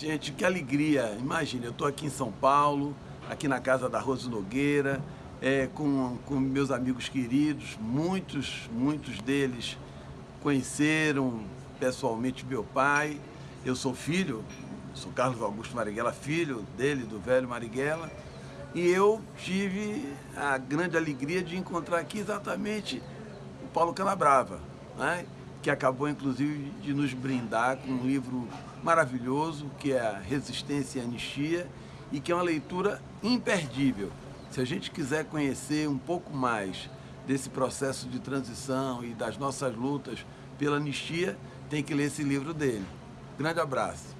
Gente, que alegria! Imagina, eu estou aqui em São Paulo, aqui na casa da Rose Nogueira, é, com, com meus amigos queridos, muitos, muitos deles conheceram pessoalmente meu pai. Eu sou filho, sou Carlos Augusto Marighella, filho dele, do velho Marighella, e eu tive a grande alegria de encontrar aqui exatamente o Paulo Canabrava, né? Que acabou inclusive de nos brindar com um livro maravilhoso, que é Resistência e Anistia, e que é uma leitura imperdível. Se a gente quiser conhecer um pouco mais desse processo de transição e das nossas lutas pela anistia, tem que ler esse livro dele. Grande abraço.